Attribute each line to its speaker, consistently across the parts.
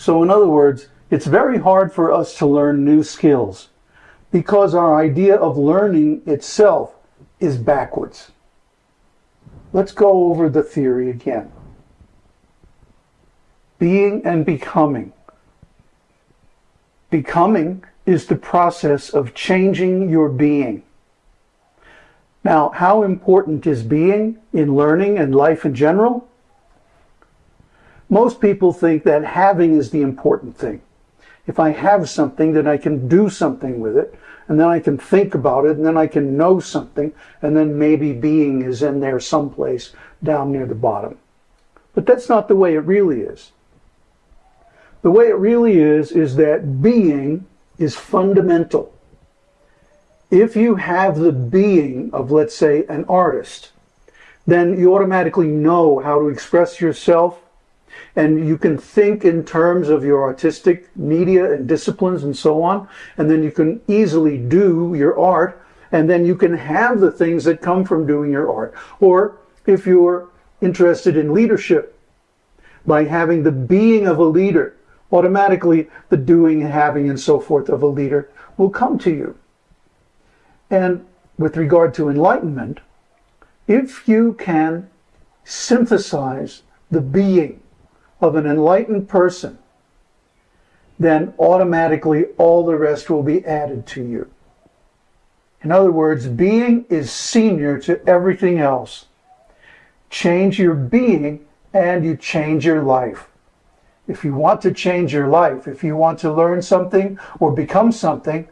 Speaker 1: So in other words, it's very hard for us to learn new skills because our idea of learning itself is backwards. Let's go over the theory again. Being and becoming. Becoming is the process of changing your being. Now, how important is being in learning and life in general? Most people think that having is the important thing. If I have something, then I can do something with it, and then I can think about it, and then I can know something, and then maybe being is in there someplace down near the bottom. But that's not the way it really is. The way it really is, is that being is fundamental if you have the being of, let's say, an artist, then you automatically know how to express yourself and you can think in terms of your artistic media and disciplines and so on. And then you can easily do your art and then you can have the things that come from doing your art. Or if you're interested in leadership, by having the being of a leader, automatically the doing, having, and so forth of a leader will come to you. And with regard to enlightenment, if you can synthesize the being of an enlightened person, then automatically all the rest will be added to you. In other words, being is senior to everything else. Change your being and you change your life. If you want to change your life, if you want to learn something or become something,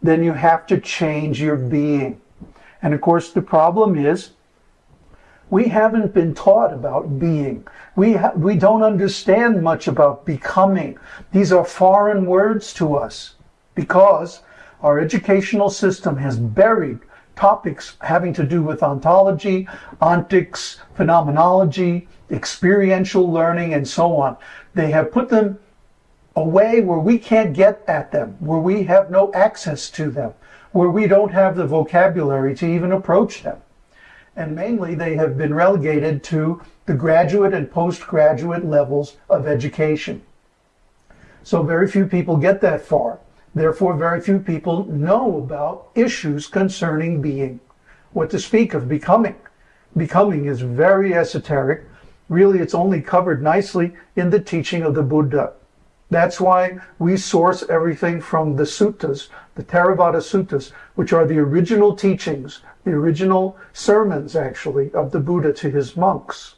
Speaker 1: then you have to change your being. And of course, the problem is we haven't been taught about being. We, we don't understand much about becoming. These are foreign words to us because our educational system has buried topics having to do with ontology, ontics, phenomenology, experiential learning, and so on. They have put them a way where we can't get at them, where we have no access to them, where we don't have the vocabulary to even approach them. And mainly they have been relegated to the graduate and postgraduate levels of education. So very few people get that far. Therefore, very few people know about issues concerning being. What to speak of becoming. Becoming is very esoteric. Really, it's only covered nicely in the teaching of the Buddha. That's why we source everything from the suttas, the Theravada suttas, which are the original teachings, the original sermons, actually, of the Buddha to his monks.